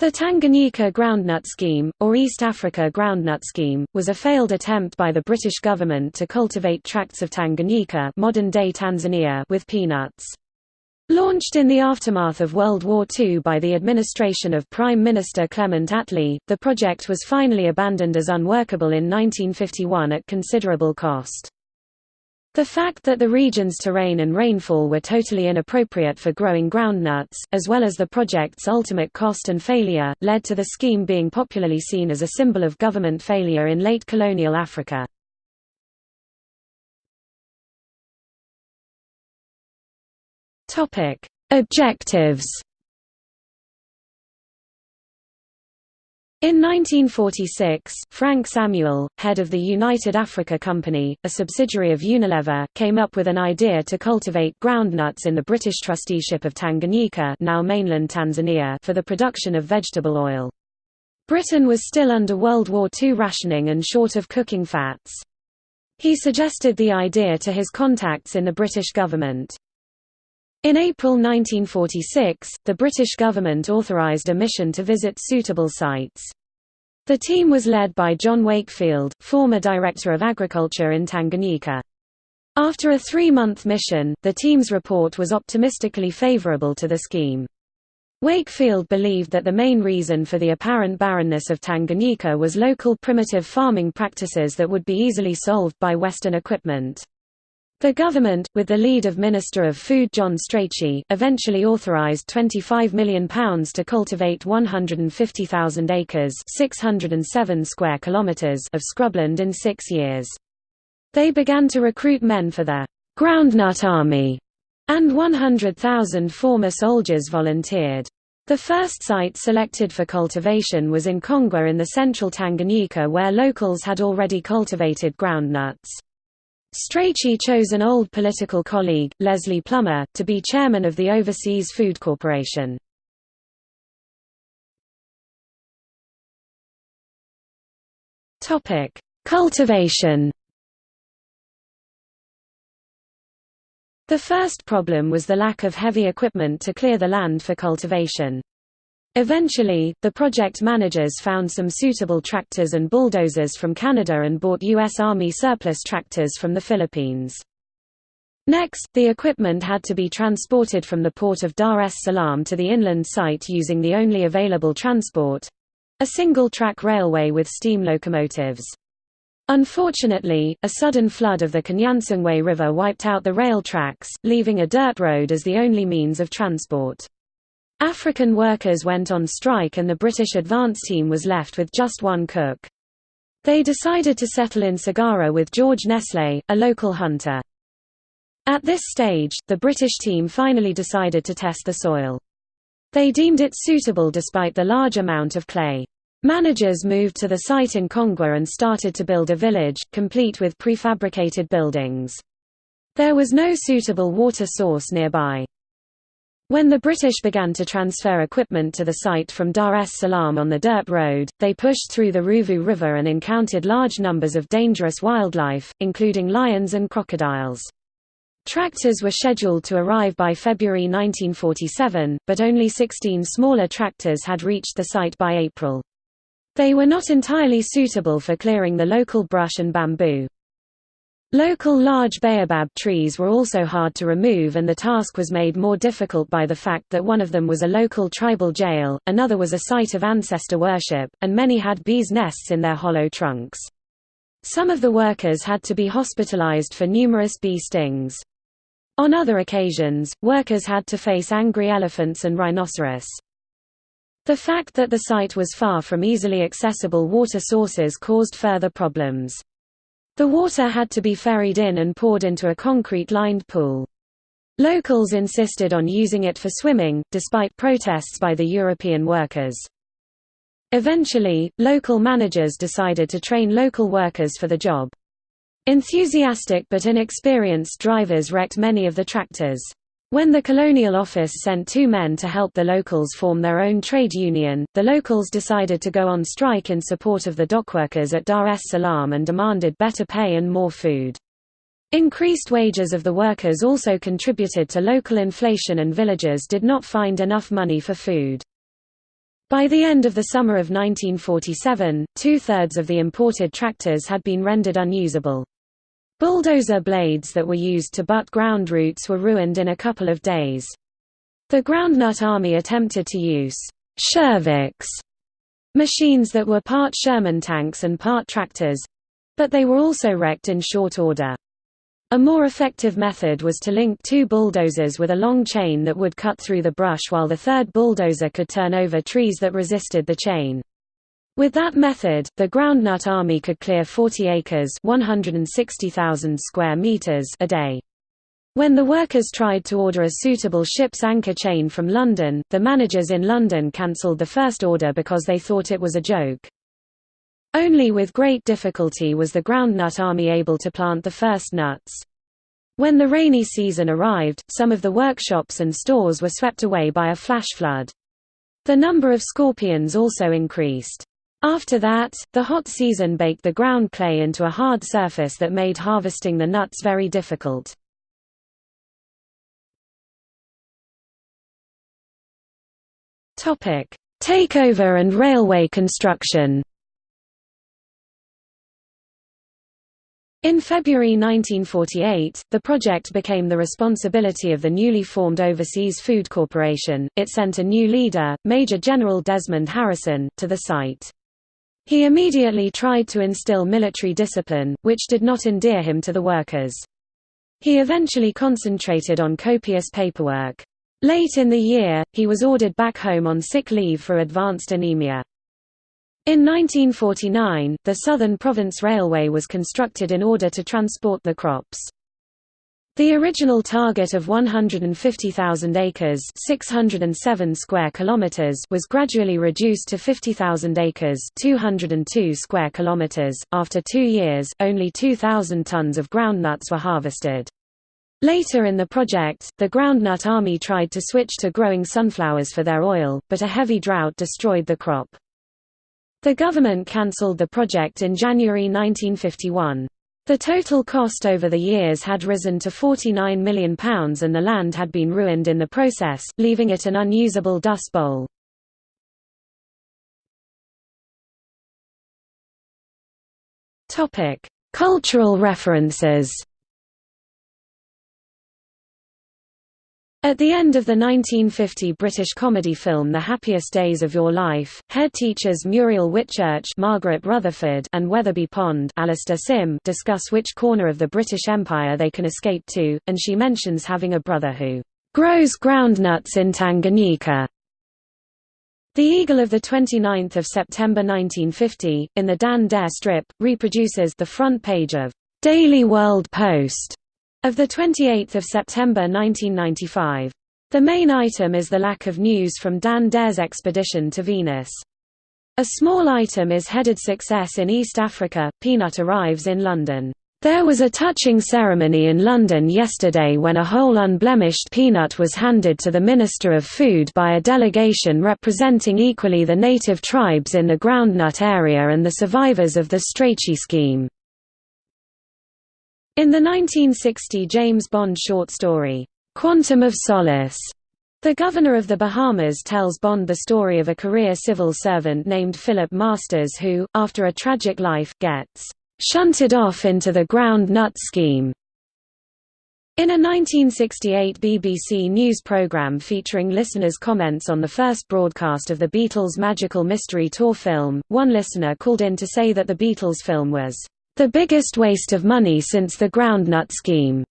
The Tanganyika Groundnut Scheme, or East Africa Groundnut Scheme, was a failed attempt by the British government to cultivate tracts of Tanganyika modern-day Tanzania with peanuts. Launched in the aftermath of World War II by the administration of Prime Minister Clement Attlee, the project was finally abandoned as unworkable in 1951 at considerable cost. The fact that the region's terrain and rainfall were totally inappropriate for growing groundnuts, as well as the project's ultimate cost and failure, led to the scheme being popularly seen as a symbol of government failure in late colonial Africa. Objectives In 1946, Frank Samuel, head of the United Africa Company, a subsidiary of Unilever, came up with an idea to cultivate groundnuts in the British trusteeship of Tanganyika now mainland Tanzania for the production of vegetable oil. Britain was still under World War II rationing and short of cooking fats. He suggested the idea to his contacts in the British government. In April 1946, the British government authorised a mission to visit suitable sites. The team was led by John Wakefield, former Director of Agriculture in Tanganyika. After a three-month mission, the team's report was optimistically favourable to the scheme. Wakefield believed that the main reason for the apparent barrenness of Tanganyika was local primitive farming practices that would be easily solved by Western equipment. The government, with the lead of Minister of Food John Strachey, eventually authorised £25 million to cultivate 150,000 acres 607 square kilometres of scrubland in six years. They began to recruit men for the «Groundnut Army», and 100,000 former soldiers volunteered. The first site selected for cultivation was in Kongwa in the central Tanganyika where locals had already cultivated groundnuts. Strachey chose an old political colleague, Leslie Plummer, to be chairman of the Overseas Food Corporation. Cultivation The first problem was the lack of heavy equipment to clear the land for cultivation. Eventually, the project managers found some suitable tractors and bulldozers from Canada and bought U.S. Army surplus tractors from the Philippines. Next, the equipment had to be transported from the port of Dar es Salaam to the inland site using the only available transport—a single-track railway with steam locomotives. Unfortunately, a sudden flood of the Kinyansungwe River wiped out the rail tracks, leaving a dirt road as the only means of transport. African workers went on strike and the British advance team was left with just one cook. They decided to settle in Sagara with George Nestle, a local hunter. At this stage, the British team finally decided to test the soil. They deemed it suitable despite the large amount of clay. Managers moved to the site in Kongwa and started to build a village, complete with prefabricated buildings. There was no suitable water source nearby. When the British began to transfer equipment to the site from Dar es Salaam on the dirt road, they pushed through the Ruvu River and encountered large numbers of dangerous wildlife, including lions and crocodiles. Tractors were scheduled to arrive by February 1947, but only 16 smaller tractors had reached the site by April. They were not entirely suitable for clearing the local brush and bamboo. Local large baobab trees were also hard to remove and the task was made more difficult by the fact that one of them was a local tribal jail, another was a site of ancestor worship, and many had bees' nests in their hollow trunks. Some of the workers had to be hospitalized for numerous bee stings. On other occasions, workers had to face angry elephants and rhinoceros. The fact that the site was far from easily accessible water sources caused further problems. The water had to be ferried in and poured into a concrete-lined pool. Locals insisted on using it for swimming, despite protests by the European workers. Eventually, local managers decided to train local workers for the job. Enthusiastic but inexperienced drivers wrecked many of the tractors. When the Colonial Office sent two men to help the locals form their own trade union, the locals decided to go on strike in support of the dockworkers at Dar es Salaam and demanded better pay and more food. Increased wages of the workers also contributed to local inflation and villagers did not find enough money for food. By the end of the summer of 1947, two-thirds of the imported tractors had been rendered unusable. Bulldozer blades that were used to butt ground roots were ruined in a couple of days. The Groundnut Army attempted to use Shervicks machines that were part Sherman tanks and part tractors, but they were also wrecked in short order. A more effective method was to link two bulldozers with a long chain that would cut through the brush while the third bulldozer could turn over trees that resisted the chain. With that method, the Groundnut Army could clear 40 acres 160,000 square meters a day. When the workers tried to order a suitable ship's anchor chain from London, the managers in London cancelled the first order because they thought it was a joke. Only with great difficulty was the groundnut army able to plant the first nuts. When the rainy season arrived, some of the workshops and stores were swept away by a flash flood. The number of scorpions also increased. After that, the hot season baked the ground clay into a hard surface that made harvesting the nuts very difficult. Takeover and railway construction In February 1948, the project became the responsibility of the newly formed Overseas Food Corporation. It sent a new leader, Major General Desmond Harrison, to the site. He immediately tried to instill military discipline, which did not endear him to the workers. He eventually concentrated on copious paperwork. Late in the year, he was ordered back home on sick leave for advanced anemia. In 1949, the Southern Province Railway was constructed in order to transport the crops. The original target of 150,000 acres 607 square kilometers was gradually reduced to 50,000 acres 202 square kilometers. .After two years, only 2,000 tons of groundnuts were harvested. Later in the project, the Groundnut Army tried to switch to growing sunflowers for their oil, but a heavy drought destroyed the crop. The government cancelled the project in January 1951. The total cost over the years had risen to £49 million and the land had been ruined in the process, leaving it an unusable dust bowl. Cultural references At the end of the 1950 British comedy film The Happiest Days of Your Life, head teachers Muriel Whitchurch Margaret Rutherford and Weatherby Pond Alastair Sim discuss which corner of the British Empire they can escape to, and she mentions having a brother who grows groundnuts in Tanganyika. The Eagle of 29 September 1950, in the Dan Dare strip, reproduces the front page of Daily World Post of 28 September 1995. The main item is the lack of news from Dan Dare's expedition to Venus. A small item is headed Success in East Africa, Peanut arrives in London. There was a touching ceremony in London yesterday when a whole unblemished peanut was handed to the Minister of Food by a delegation representing equally the native tribes in the groundnut area and the survivors of the Strachey scheme. In the 1960 James Bond short story, Quantum of Solace, the governor of the Bahamas tells Bond the story of a career civil servant named Philip Masters who, after a tragic life, gets shunted off into the ground nut scheme. In a 1968 BBC News programme featuring listeners' comments on the first broadcast of the Beatles' Magical Mystery Tour film, one listener called in to say that the Beatles film was the biggest waste of money since the groundnut scheme.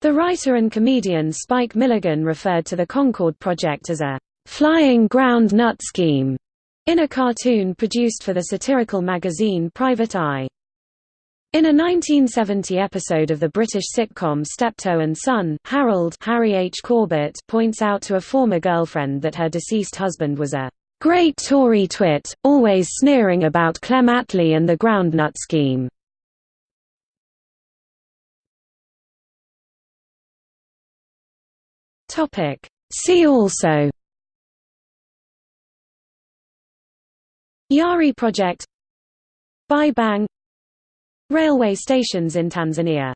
The writer and comedian Spike Milligan referred to the Concorde project as a flying groundnut scheme in a cartoon produced for the satirical magazine Private Eye. In a 1970 episode of the British sitcom Steptoe and Son, Harold Harry H. Corbett points out to a former girlfriend that her deceased husband was a great Tory twit, always sneering about Clem Attlee and the groundnut scheme. Topic. See also Yari project Bai Bang Railway stations in Tanzania